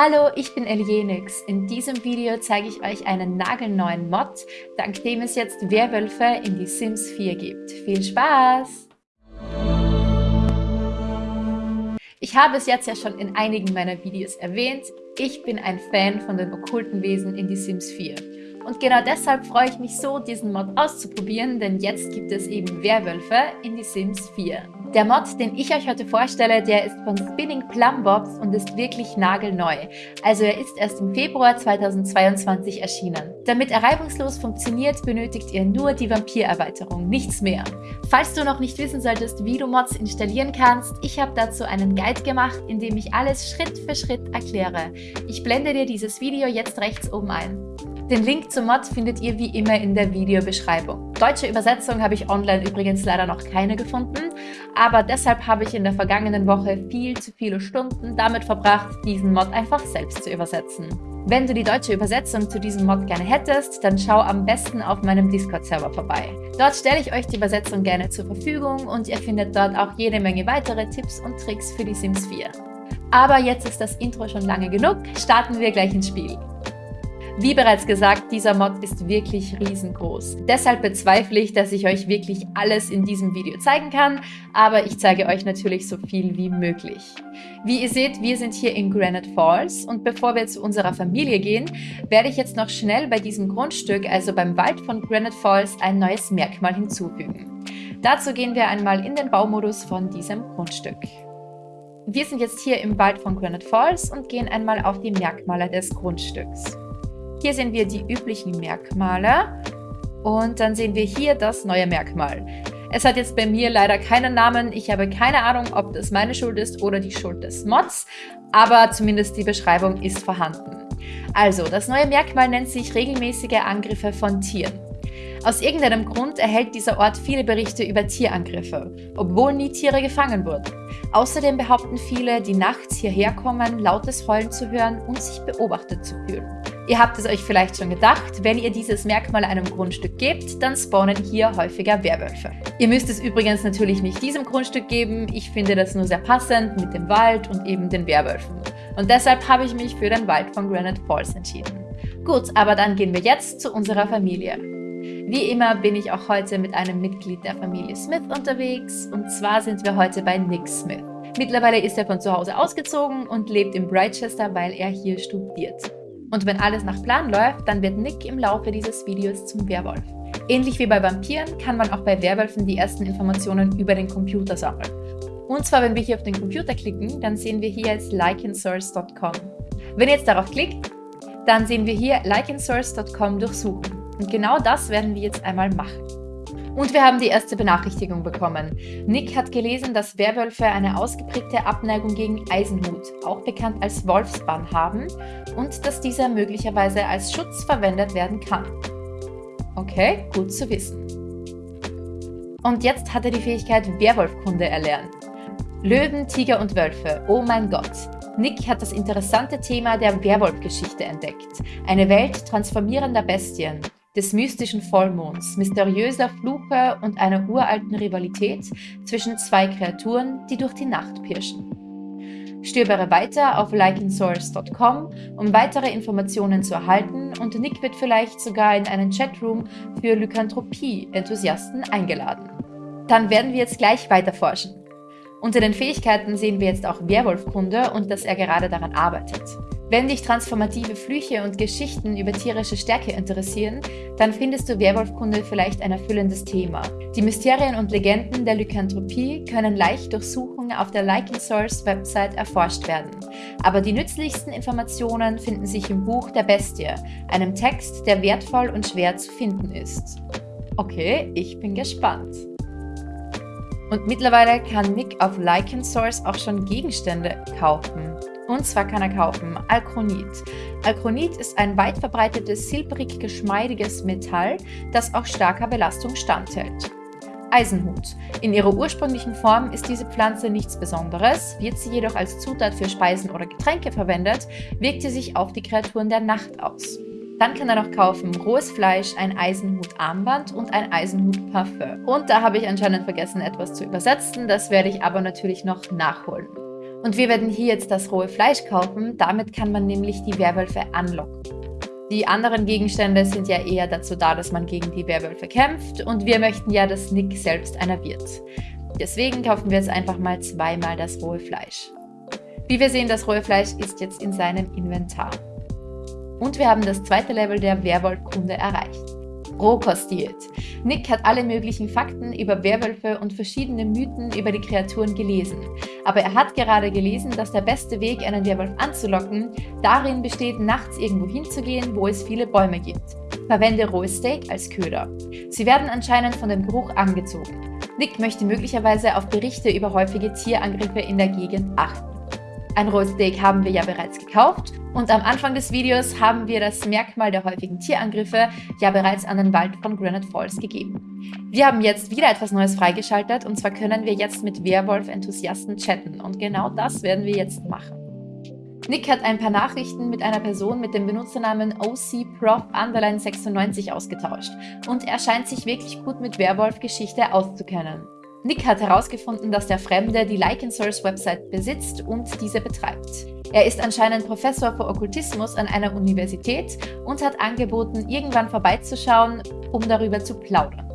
Hallo, ich bin Elienix. In diesem Video zeige ich euch einen nagelneuen Mod, dank dem es jetzt Werwölfe in die Sims 4 gibt. Viel Spaß! Ich habe es jetzt ja schon in einigen meiner Videos erwähnt, ich bin ein Fan von den okkulten Wesen in die Sims 4. Und genau deshalb freue ich mich so, diesen Mod auszuprobieren, denn jetzt gibt es eben Werwölfe in die Sims 4. Der Mod, den ich euch heute vorstelle, der ist von Spinning Plum Bobs und ist wirklich nagelneu. Also er ist erst im Februar 2022 erschienen. Damit er reibungslos funktioniert, benötigt ihr nur die Vampir-Erweiterung, nichts mehr. Falls du noch nicht wissen solltest, wie du Mods installieren kannst, ich habe dazu einen Guide gemacht, in dem ich alles Schritt für Schritt erkläre. Ich blende dir dieses Video jetzt rechts oben ein. Den Link zum Mod findet ihr wie immer in der Videobeschreibung. Deutsche Übersetzung habe ich online übrigens leider noch keine gefunden, aber deshalb habe ich in der vergangenen Woche viel zu viele Stunden damit verbracht, diesen Mod einfach selbst zu übersetzen. Wenn du die deutsche Übersetzung zu diesem Mod gerne hättest, dann schau am besten auf meinem Discord-Server vorbei. Dort stelle ich euch die Übersetzung gerne zur Verfügung und ihr findet dort auch jede Menge weitere Tipps und Tricks für die Sims 4. Aber jetzt ist das Intro schon lange genug, starten wir gleich ins Spiel. Wie bereits gesagt, dieser Mod ist wirklich riesengroß. Deshalb bezweifle ich, dass ich euch wirklich alles in diesem Video zeigen kann, aber ich zeige euch natürlich so viel wie möglich. Wie ihr seht, wir sind hier in Granite Falls und bevor wir zu unserer Familie gehen, werde ich jetzt noch schnell bei diesem Grundstück, also beim Wald von Granite Falls, ein neues Merkmal hinzufügen. Dazu gehen wir einmal in den Baumodus von diesem Grundstück. Wir sind jetzt hier im Wald von Granite Falls und gehen einmal auf die Merkmale des Grundstücks. Hier sehen wir die üblichen Merkmale und dann sehen wir hier das neue Merkmal. Es hat jetzt bei mir leider keinen Namen. Ich habe keine Ahnung, ob das meine Schuld ist oder die Schuld des Mods, aber zumindest die Beschreibung ist vorhanden. Also, das neue Merkmal nennt sich regelmäßige Angriffe von Tieren. Aus irgendeinem Grund erhält dieser Ort viele Berichte über Tierangriffe, obwohl nie Tiere gefangen wurden. Außerdem behaupten viele, die nachts hierher kommen, lautes Heulen zu hören und sich beobachtet zu fühlen. Ihr habt es euch vielleicht schon gedacht, wenn ihr dieses Merkmal einem Grundstück gebt, dann spawnen hier häufiger Werwölfe. Ihr müsst es übrigens natürlich nicht diesem Grundstück geben, ich finde das nur sehr passend mit dem Wald und eben den Werwölfen. Und deshalb habe ich mich für den Wald von Granite Falls entschieden. Gut, aber dann gehen wir jetzt zu unserer Familie. Wie immer bin ich auch heute mit einem Mitglied der Familie Smith unterwegs und zwar sind wir heute bei Nick Smith. Mittlerweile ist er von zu Hause ausgezogen und lebt in Brightchester, weil er hier studiert. Und wenn alles nach Plan läuft, dann wird Nick im Laufe dieses Videos zum Werwolf. Ähnlich wie bei Vampiren kann man auch bei Werwölfen die ersten Informationen über den Computer sammeln. Und zwar, wenn wir hier auf den Computer klicken, dann sehen wir hier jetzt likeandsource.com. Wenn ihr jetzt darauf klickt, dann sehen wir hier likeandsource.com durchsuchen. Und genau das werden wir jetzt einmal machen. Und wir haben die erste Benachrichtigung bekommen. Nick hat gelesen, dass Werwölfe eine ausgeprägte Abneigung gegen Eisenhut, auch bekannt als Wolfsbann, haben und dass dieser möglicherweise als Schutz verwendet werden kann. Okay, gut zu wissen. Und jetzt hat er die Fähigkeit Werwolfkunde erlernt. Löwen, Tiger und Wölfe, oh mein Gott. Nick hat das interessante Thema der Werwolfgeschichte entdeckt. Eine Welt transformierender Bestien, des mystischen Vollmonds, mysteriöser Fluche und einer uralten Rivalität zwischen zwei Kreaturen, die durch die Nacht pirschen. Stöbere weiter auf likeandsource.com, um weitere Informationen zu erhalten und Nick wird vielleicht sogar in einen Chatroom für Lykanthropie-Enthusiasten eingeladen. Dann werden wir jetzt gleich weiter forschen. Unter den Fähigkeiten sehen wir jetzt auch Werwolfkunde und dass er gerade daran arbeitet. Wenn dich transformative Flüche und Geschichten über tierische Stärke interessieren, dann findest du Werwolfkunde vielleicht ein erfüllendes Thema. Die Mysterien und Legenden der Lykanthropie können leicht durch Suchen auf der Like Source Website erforscht werden. Aber die nützlichsten Informationen finden sich im Buch der Bestie, einem Text, der wertvoll und schwer zu finden ist. Okay, ich bin gespannt. Und mittlerweile kann Nick auf Lycan Source auch schon Gegenstände kaufen. Und zwar kann er kaufen Alchronit. Alchronit ist ein weit verbreitetes, silbrig geschmeidiges Metall, das auch starker Belastung standhält. Eisenhut. In ihrer ursprünglichen Form ist diese Pflanze nichts Besonderes, wird sie jedoch als Zutat für Speisen oder Getränke verwendet, wirkt sie sich auf die Kreaturen der Nacht aus. Dann kann er noch kaufen rohes Fleisch, ein Eisenhut-Armband und ein Eisenhut-Parfum. Und da habe ich anscheinend vergessen, etwas zu übersetzen, das werde ich aber natürlich noch nachholen. Und wir werden hier jetzt das rohe Fleisch kaufen, damit kann man nämlich die Werwölfe anlocken. Die anderen Gegenstände sind ja eher dazu da, dass man gegen die Werwölfe kämpft und wir möchten ja, dass Nick selbst einer wird. Deswegen kaufen wir jetzt einfach mal zweimal das rohe Fleisch. Wie wir sehen, das rohe Fleisch ist jetzt in seinem Inventar. Und wir haben das zweite Level der Werwolfkunde erreicht. Rohkostiert. Nick hat alle möglichen Fakten über Werwölfe und verschiedene Mythen über die Kreaturen gelesen. Aber er hat gerade gelesen, dass der beste Weg, einen Werwolf anzulocken, darin besteht, nachts irgendwo hinzugehen, wo es viele Bäume gibt. Verwende rohes Steak als Köder. Sie werden anscheinend von dem Geruch angezogen. Nick möchte möglicherweise auf Berichte über häufige Tierangriffe in der Gegend achten. Ein rohes Steak haben wir ja bereits gekauft und am Anfang des Videos haben wir das Merkmal der häufigen Tierangriffe ja bereits an den Wald von Granite Falls gegeben. Wir haben jetzt wieder etwas Neues freigeschaltet und zwar können wir jetzt mit Werwolf-Enthusiasten chatten und genau das werden wir jetzt machen. Nick hat ein paar Nachrichten mit einer Person mit dem Benutzernamen OCProf96 ausgetauscht und er scheint sich wirklich gut mit Werwolf-Geschichte auszukennen. Nick hat herausgefunden, dass der Fremde die Lycansource Website besitzt und diese betreibt. Er ist anscheinend Professor für Okkultismus an einer Universität und hat angeboten, irgendwann vorbeizuschauen, um darüber zu plaudern.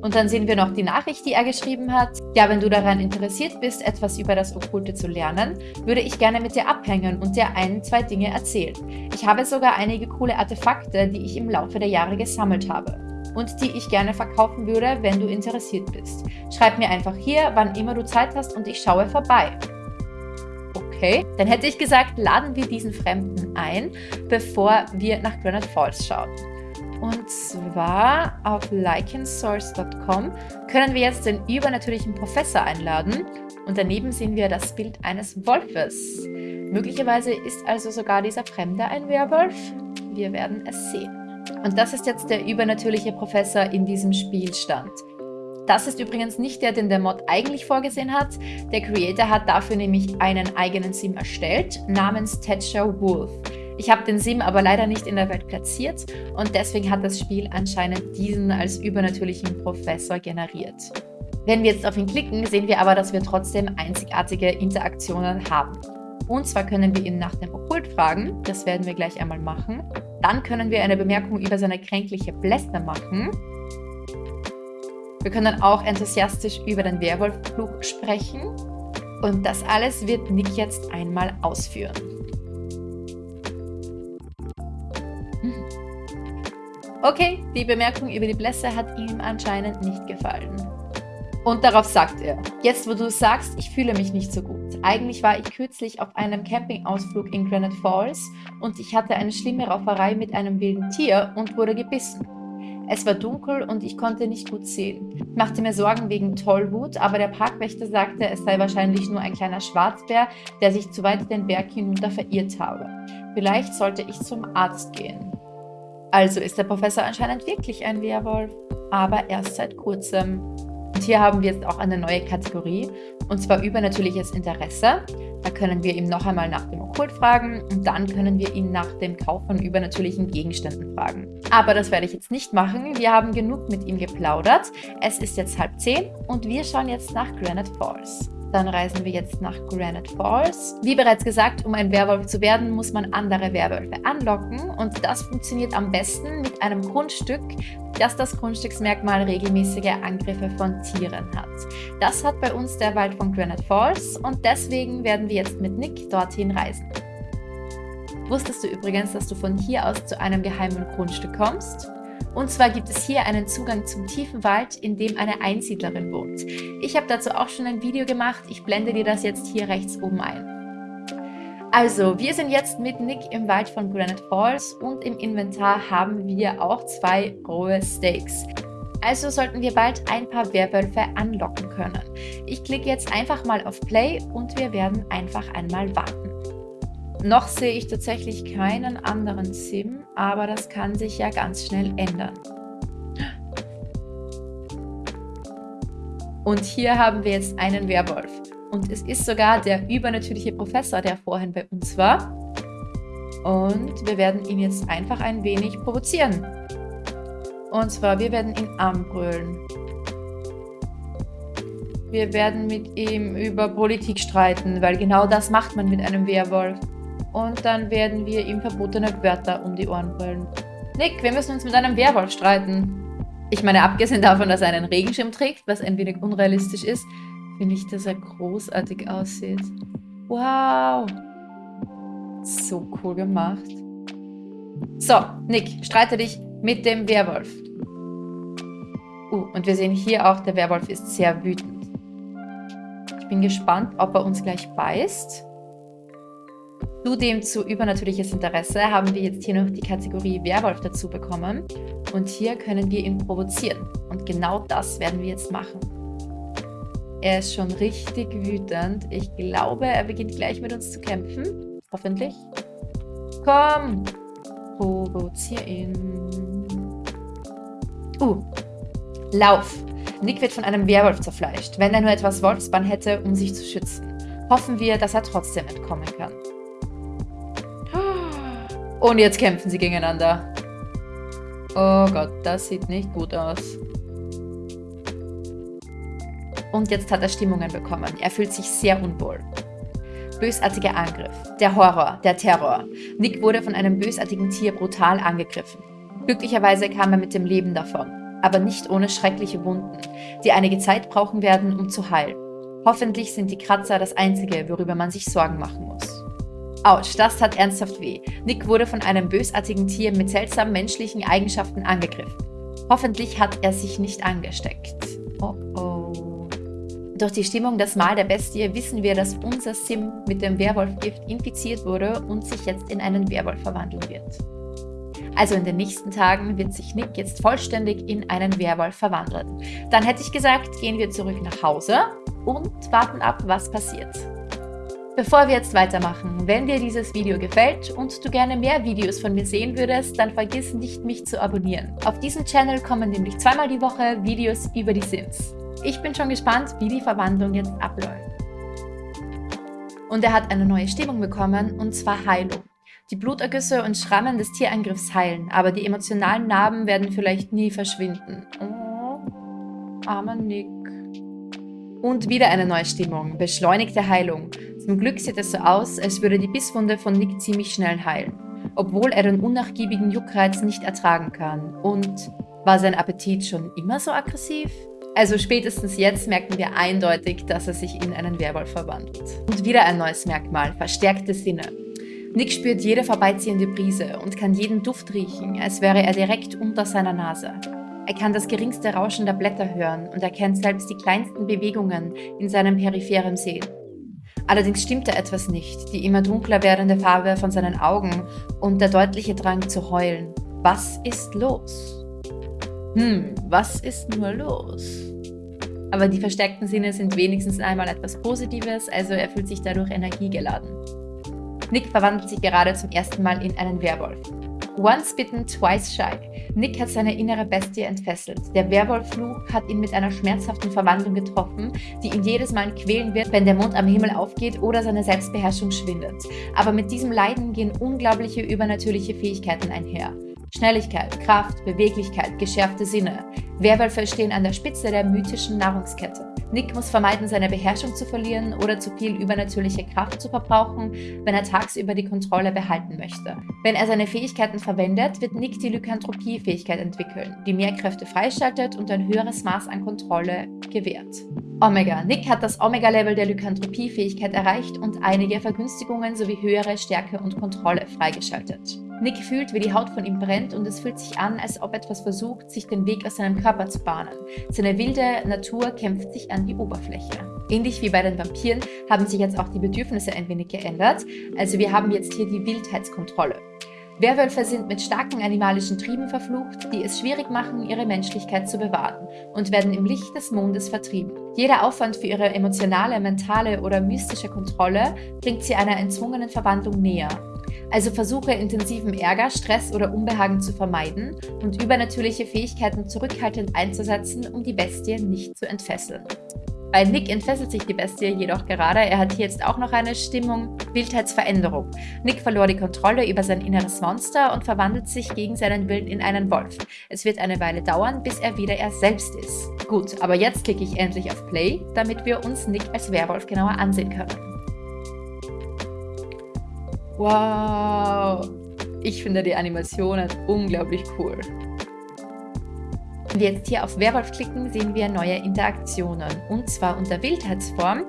Und dann sehen wir noch die Nachricht, die er geschrieben hat. Ja, wenn du daran interessiert bist, etwas über das Okkulte zu lernen, würde ich gerne mit dir abhängen und dir ein, zwei Dinge erzählen. Ich habe sogar einige coole Artefakte, die ich im Laufe der Jahre gesammelt habe und die ich gerne verkaufen würde, wenn du interessiert bist. Schreib mir einfach hier, wann immer du Zeit hast und ich schaue vorbei. Okay, dann hätte ich gesagt, laden wir diesen Fremden ein, bevor wir nach Granite Falls schauen. Und zwar auf likensource.com können wir jetzt den übernatürlichen Professor einladen und daneben sehen wir das Bild eines Wolfes. Möglicherweise ist also sogar dieser Fremde ein Werwolf. Wir werden es sehen. Und das ist jetzt der übernatürliche Professor in diesem Spielstand. Das ist übrigens nicht der, den der Mod eigentlich vorgesehen hat. Der Creator hat dafür nämlich einen eigenen Sim erstellt, namens Thatcher Wolf. Ich habe den Sim aber leider nicht in der Welt platziert und deswegen hat das Spiel anscheinend diesen als übernatürlichen Professor generiert. Wenn wir jetzt auf ihn klicken, sehen wir aber, dass wir trotzdem einzigartige Interaktionen haben. Und zwar können wir ihn nach dem Okkult fragen, das werden wir gleich einmal machen. Dann können wir eine Bemerkung über seine kränkliche Blässe machen. Wir können auch enthusiastisch über den Werwolffluch sprechen. Und das alles wird Nick jetzt einmal ausführen. Okay, die Bemerkung über die Blässe hat ihm anscheinend nicht gefallen. Und darauf sagt er, jetzt wo du sagst, ich fühle mich nicht so gut. Eigentlich war ich kürzlich auf einem Campingausflug in Granite Falls und ich hatte eine schlimme Rauferei mit einem wilden Tier und wurde gebissen. Es war dunkel und ich konnte nicht gut sehen. Ich machte mir Sorgen wegen Tollwut, aber der Parkwächter sagte, es sei wahrscheinlich nur ein kleiner Schwarzbär, der sich zu weit den Berg hinunter verirrt habe. Vielleicht sollte ich zum Arzt gehen. Also ist der Professor anscheinend wirklich ein Werwolf, aber erst seit kurzem. Und hier haben wir jetzt auch eine neue Kategorie, und zwar übernatürliches Interesse. Da können wir ihm noch einmal nach dem Okkult fragen und dann können wir ihn nach dem Kauf von übernatürlichen Gegenständen fragen. Aber das werde ich jetzt nicht machen. Wir haben genug mit ihm geplaudert. Es ist jetzt halb zehn und wir schauen jetzt nach Granite Falls. Dann reisen wir jetzt nach Granite Falls. Wie bereits gesagt, um ein Werwolf zu werden, muss man andere Werwölfe anlocken und das funktioniert am besten mit einem Grundstück, das das Grundstücksmerkmal regelmäßige Angriffe von Tieren hat. Das hat bei uns der Wald von Granite Falls und deswegen werden wir jetzt mit Nick dorthin reisen. Wusstest du übrigens, dass du von hier aus zu einem geheimen Grundstück kommst? Und zwar gibt es hier einen Zugang zum tiefen Wald, in dem eine Einsiedlerin wohnt. Ich habe dazu auch schon ein Video gemacht, ich blende dir das jetzt hier rechts oben ein. Also, wir sind jetzt mit Nick im Wald von Granite Falls und im Inventar haben wir auch zwei rohe Steaks. Also sollten wir bald ein paar Werwölfe anlocken können. Ich klicke jetzt einfach mal auf Play und wir werden einfach einmal warten. Noch sehe ich tatsächlich keinen anderen Sim, aber das kann sich ja ganz schnell ändern. Und hier haben wir jetzt einen Werwolf. Und es ist sogar der übernatürliche Professor, der vorhin bei uns war. Und wir werden ihn jetzt einfach ein wenig provozieren. Und zwar, wir werden ihn anbrüllen. Wir werden mit ihm über Politik streiten, weil genau das macht man mit einem Werwolf. Und dann werden wir ihm verbotene Wörter um die Ohren brüllen. Nick, wir müssen uns mit einem Werwolf streiten. Ich meine, abgesehen davon, dass er einen Regenschirm trägt, was ein wenig unrealistisch ist, finde ich, dass er großartig aussieht. Wow. So cool gemacht. So, Nick, streite dich mit dem Werwolf. Uh, und wir sehen hier auch, der Werwolf ist sehr wütend. Ich bin gespannt, ob er uns gleich beißt. Zudem zu übernatürliches Interesse haben wir jetzt hier noch die Kategorie Werwolf dazu bekommen. Und hier können wir ihn provozieren. Und genau das werden wir jetzt machen. Er ist schon richtig wütend. Ich glaube, er beginnt gleich mit uns zu kämpfen. Hoffentlich. Komm! Provozier ihn. Uh. Lauf! Nick wird von einem Werwolf zerfleischt, wenn er nur etwas Wolfsbann hätte, um sich zu schützen. Hoffen wir, dass er trotzdem entkommen kann. Und jetzt kämpfen sie gegeneinander. Oh Gott, das sieht nicht gut aus. Und jetzt hat er Stimmungen bekommen. Er fühlt sich sehr unwohl. Bösartiger Angriff. Der Horror, der Terror. Nick wurde von einem bösartigen Tier brutal angegriffen. Glücklicherweise kam er mit dem Leben davon, aber nicht ohne schreckliche Wunden, die einige Zeit brauchen werden, um zu heilen. Hoffentlich sind die Kratzer das Einzige, worüber man sich Sorgen machen muss. Autsch, das tat ernsthaft weh. Nick wurde von einem bösartigen Tier mit seltsamen menschlichen Eigenschaften angegriffen. Hoffentlich hat er sich nicht angesteckt. Oh oh. Durch die Stimmung das Mal der Bestie wissen wir, dass unser Sim mit dem Werwolfgift infiziert wurde und sich jetzt in einen Werwolf verwandeln wird. Also in den nächsten Tagen wird sich Nick jetzt vollständig in einen Werwolf verwandeln. Dann hätte ich gesagt, gehen wir zurück nach Hause und warten ab, was passiert. Bevor wir jetzt weitermachen, wenn dir dieses Video gefällt und du gerne mehr Videos von mir sehen würdest, dann vergiss nicht, mich zu abonnieren. Auf diesem Channel kommen nämlich zweimal die Woche Videos über die Sims. Ich bin schon gespannt, wie die Verwandlung jetzt abläuft. Und er hat eine neue Stimmung bekommen, und zwar Heilung. Die Blutergüsse und Schrammen des Tierangriffs heilen, aber die emotionalen Narben werden vielleicht nie verschwinden. Oh, armer Nick. Und wieder eine neue Stimmung, beschleunigte Heilung. Zum Glück sieht es so aus, als würde die Bisswunde von Nick ziemlich schnell heilen, obwohl er den unnachgiebigen Juckreiz nicht ertragen kann. Und war sein Appetit schon immer so aggressiv? Also spätestens jetzt merken wir eindeutig, dass er sich in einen Werwolf verwandelt. Und wieder ein neues Merkmal, verstärkte Sinne. Nick spürt jede vorbeiziehende Brise und kann jeden Duft riechen, als wäre er direkt unter seiner Nase. Er kann das geringste Rauschen der Blätter hören und erkennt selbst die kleinsten Bewegungen in seinem peripheren Sehen. Allerdings stimmt da etwas nicht, die immer dunkler werdende Farbe von seinen Augen und der deutliche Drang zu heulen. Was ist los? Hm, was ist nur los? Aber die verstärkten Sinne sind wenigstens einmal etwas Positives, also er fühlt sich dadurch energiegeladen. Nick verwandelt sich gerade zum ersten Mal in einen Werwolf. Once bitten, twice shy. Nick hat seine innere Bestie entfesselt. Der Werwolffluch hat ihn mit einer schmerzhaften Verwandlung getroffen, die ihn jedes Mal quälen wird, wenn der Mond am Himmel aufgeht oder seine Selbstbeherrschung schwindet. Aber mit diesem Leiden gehen unglaubliche übernatürliche Fähigkeiten einher. Schnelligkeit, Kraft, Beweglichkeit, geschärfte Sinne. Werwölfe stehen an der Spitze der mythischen Nahrungskette. Nick muss vermeiden, seine Beherrschung zu verlieren oder zu viel übernatürliche Kraft zu verbrauchen, wenn er tagsüber die Kontrolle behalten möchte. Wenn er seine Fähigkeiten verwendet, wird Nick die Lykanthropie-Fähigkeit entwickeln, die mehr Kräfte freischaltet und ein höheres Maß an Kontrolle gewährt. Omega. Nick hat das Omega-Level der Lykanthropie-Fähigkeit erreicht und einige Vergünstigungen sowie höhere Stärke und Kontrolle freigeschaltet. Nick fühlt, wie die Haut von ihm brennt und es fühlt sich an, als ob etwas versucht, sich den Weg aus seinem Körper zu bahnen. Seine wilde Natur kämpft sich an die Oberfläche. Ähnlich wie bei den Vampiren haben sich jetzt auch die Bedürfnisse ein wenig geändert. Also wir haben jetzt hier die Wildheitskontrolle. Werwölfe sind mit starken animalischen Trieben verflucht, die es schwierig machen, ihre Menschlichkeit zu bewahren und werden im Licht des Mondes vertrieben. Jeder Aufwand für ihre emotionale, mentale oder mystische Kontrolle bringt sie einer entzwungenen Verwandlung näher also versuche intensiven Ärger, Stress oder Unbehagen zu vermeiden und übernatürliche Fähigkeiten zurückhaltend einzusetzen, um die Bestie nicht zu entfesseln. Bei Nick entfesselt sich die Bestie jedoch gerade. Er hat hier jetzt auch noch eine Stimmung Wildheitsveränderung. Nick verlor die Kontrolle über sein inneres Monster und verwandelt sich gegen seinen Willen in einen Wolf. Es wird eine Weile dauern, bis er wieder er selbst ist. Gut, aber jetzt klicke ich endlich auf Play, damit wir uns Nick als Werwolf genauer ansehen können. Wow! Ich finde die Animationen unglaublich cool. Wenn wir jetzt hier auf Werwolf klicken, sehen wir neue Interaktionen. Und zwar unter Wildheitsform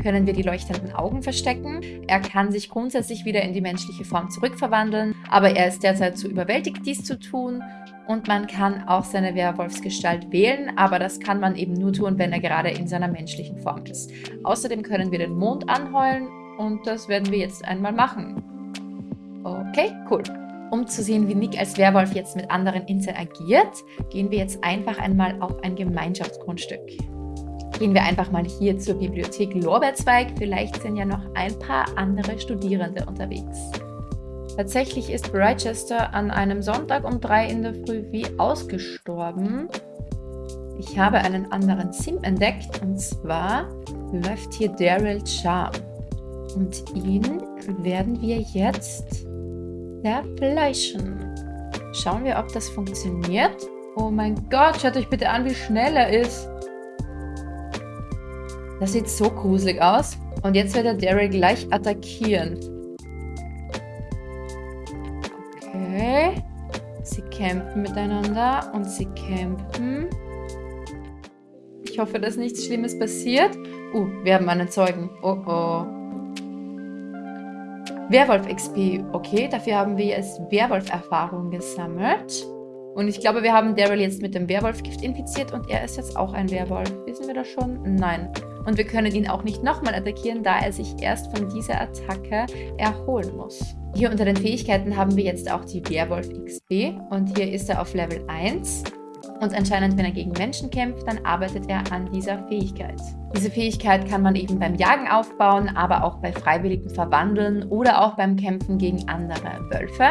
können wir die leuchtenden Augen verstecken. Er kann sich grundsätzlich wieder in die menschliche Form zurückverwandeln, aber er ist derzeit zu überwältigt, dies zu tun. Und man kann auch seine Werwolfsgestalt wählen, aber das kann man eben nur tun, wenn er gerade in seiner menschlichen Form ist. Außerdem können wir den Mond anheulen und das werden wir jetzt einmal machen. Okay, cool. Um zu sehen, wie Nick als Werwolf jetzt mit anderen interagiert, gehen wir jetzt einfach einmal auf ein Gemeinschaftsgrundstück. Gehen wir einfach mal hier zur Bibliothek Lorbeerzweig, vielleicht sind ja noch ein paar andere Studierende unterwegs. Tatsächlich ist Brightchester an einem Sonntag um 3 in der Früh wie ausgestorben. Ich habe einen anderen Sim entdeckt und zwar läuft hier Daryl Charm. Und ihn werden wir jetzt zerfleischen. Schauen wir, ob das funktioniert. Oh mein Gott, schaut euch bitte an, wie schnell er ist. Das sieht so gruselig aus. Und jetzt wird er Daryl gleich attackieren. Okay. Sie kämpfen miteinander und sie kämpfen. Ich hoffe, dass nichts Schlimmes passiert. Uh, wir haben einen Zeugen. Oh oh. Werwolf XP, okay, dafür haben wir jetzt Werwolf-Erfahrung gesammelt. Und ich glaube, wir haben Daryl jetzt mit dem Werwolfgift infiziert und er ist jetzt auch ein Werwolf. Wissen wir das schon? Nein. Und wir können ihn auch nicht nochmal attackieren, da er sich erst von dieser Attacke erholen muss. Hier unter den Fähigkeiten haben wir jetzt auch die Werwolf XP und hier ist er auf Level 1. Und anscheinend, wenn er gegen Menschen kämpft, dann arbeitet er an dieser Fähigkeit. Diese Fähigkeit kann man eben beim Jagen aufbauen, aber auch bei freiwilligen Verwandeln oder auch beim Kämpfen gegen andere Wölfe.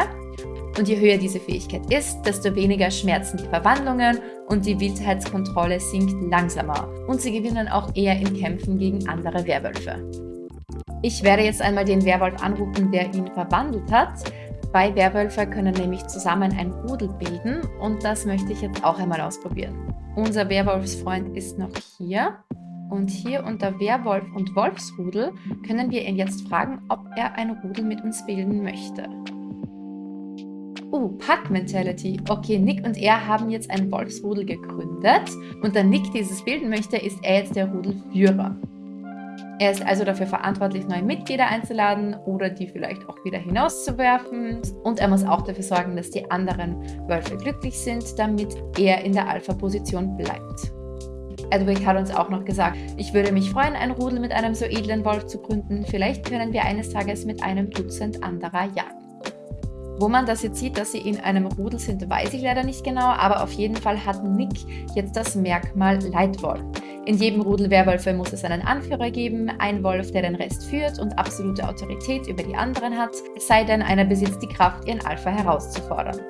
Und je höher diese Fähigkeit ist, desto weniger schmerzen die Verwandlungen und die Wildheitskontrolle sinkt langsamer. Und sie gewinnen auch eher in Kämpfen gegen andere Werwölfe. Ich werde jetzt einmal den Werwolf anrufen, der ihn verwandelt hat. Zwei Werwölfe können nämlich zusammen ein Rudel bilden und das möchte ich jetzt auch einmal ausprobieren. Unser Werwolfsfreund ist noch hier und hier unter Werwolf und Wolfsrudel können wir ihn jetzt fragen, ob er ein Rudel mit uns bilden möchte. Uh, Pack Mentality. Okay, Nick und er haben jetzt ein Wolfsrudel gegründet und da Nick dieses bilden möchte, ist er jetzt der Rudelführer. Er ist also dafür verantwortlich, neue Mitglieder einzuladen oder die vielleicht auch wieder hinauszuwerfen. Und er muss auch dafür sorgen, dass die anderen Wölfe glücklich sind, damit er in der Alpha-Position bleibt. Edwig hat uns auch noch gesagt, ich würde mich freuen, ein Rudel mit einem so edlen Wolf zu gründen. Vielleicht können wir eines Tages mit einem Dutzend anderer jagen. Wo man das jetzt sieht, dass sie in einem Rudel sind, weiß ich leider nicht genau, aber auf jeden Fall hat Nick jetzt das Merkmal Leitwolf. In jedem Rudel Werwölfe muss es einen Anführer geben, ein Wolf, der den Rest führt und absolute Autorität über die anderen hat, sei denn, einer besitzt die Kraft, ihren Alpha herauszufordern.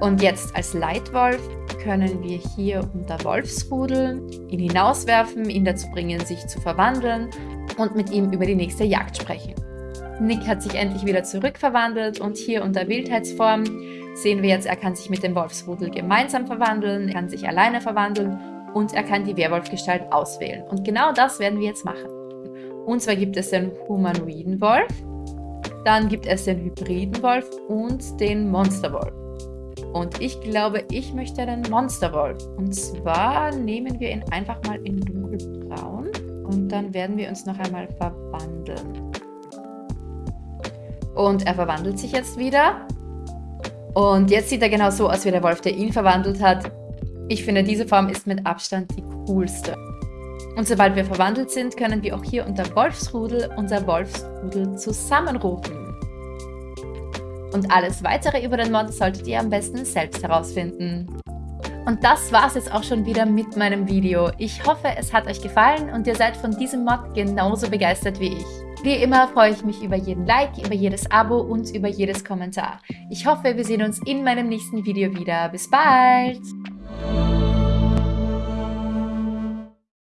Und jetzt als Leitwolf können wir hier unter Wolfsrudel ihn hinauswerfen, ihn dazu bringen, sich zu verwandeln und mit ihm über die nächste Jagd sprechen. Nick hat sich endlich wieder zurückverwandelt und hier unter Wildheitsform sehen wir jetzt, er kann sich mit dem Wolfsrudel gemeinsam verwandeln, er kann sich alleine verwandeln und er kann die Werwolfgestalt auswählen. Und genau das werden wir jetzt machen. Und zwar gibt es den humanoiden Wolf, dann gibt es den hybriden Wolf und den Monsterwolf. Und ich glaube, ich möchte den Monsterwolf. Und zwar nehmen wir ihn einfach mal in dunkelbraun und dann werden wir uns noch einmal verwandeln. Und er verwandelt sich jetzt wieder. Und jetzt sieht er genau so aus wie der Wolf, der ihn verwandelt hat. Ich finde, diese Form ist mit Abstand die coolste. Und sobald wir verwandelt sind, können wir auch hier unter Wolfsrudel unser Wolfsrudel zusammenrufen. Und alles weitere über den Mod solltet ihr am besten selbst herausfinden. Und das war's jetzt auch schon wieder mit meinem Video. Ich hoffe, es hat euch gefallen und ihr seid von diesem Mod genauso begeistert wie ich. Wie immer freue ich mich über jeden Like, über jedes Abo und über jedes Kommentar. Ich hoffe, wir sehen uns in meinem nächsten Video wieder. Bis bald!